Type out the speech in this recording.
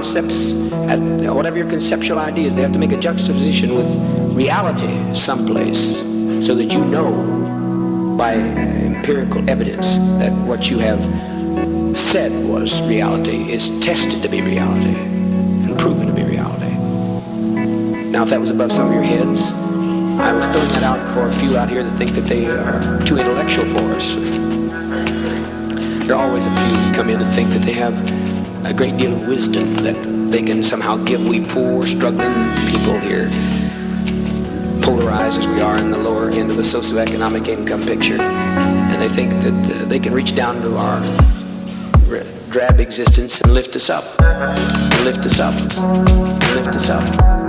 concepts, whatever your conceptual ideas, they have to make a juxtaposition with reality someplace so that you know by empirical evidence that what you have said was reality is tested to be reality and proven to be reality. Now, if that was above some of your heads, I was throwing that out for a few out here that think that they are too intellectual for us. There are always a few who come in and think that they have a great deal of wisdom that they can somehow give we poor, struggling people here, polarized as we are in the lower end of the socioeconomic income picture. And they think that uh, they can reach down to our drab existence and lift us up, lift us up, lift us up, lift us up. Lift us up.